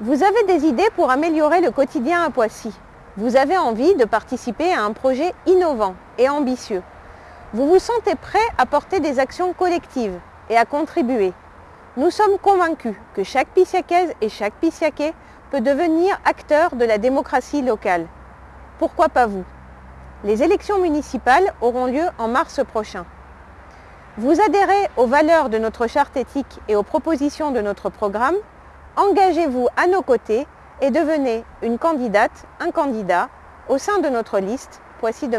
Vous avez des idées pour améliorer le quotidien à Poissy. Vous avez envie de participer à un projet innovant et ambitieux. Vous vous sentez prêt à porter des actions collectives et à contribuer. Nous sommes convaincus que chaque Pissiacaise et chaque Pissiaquais peut devenir acteur de la démocratie locale. Pourquoi pas vous? Les élections municipales auront lieu en mars prochain. Vous adhérez aux valeurs de notre charte éthique et aux propositions de notre programme Engagez-vous à nos côtés et devenez une candidate, un candidat au sein de notre liste Poissy demain.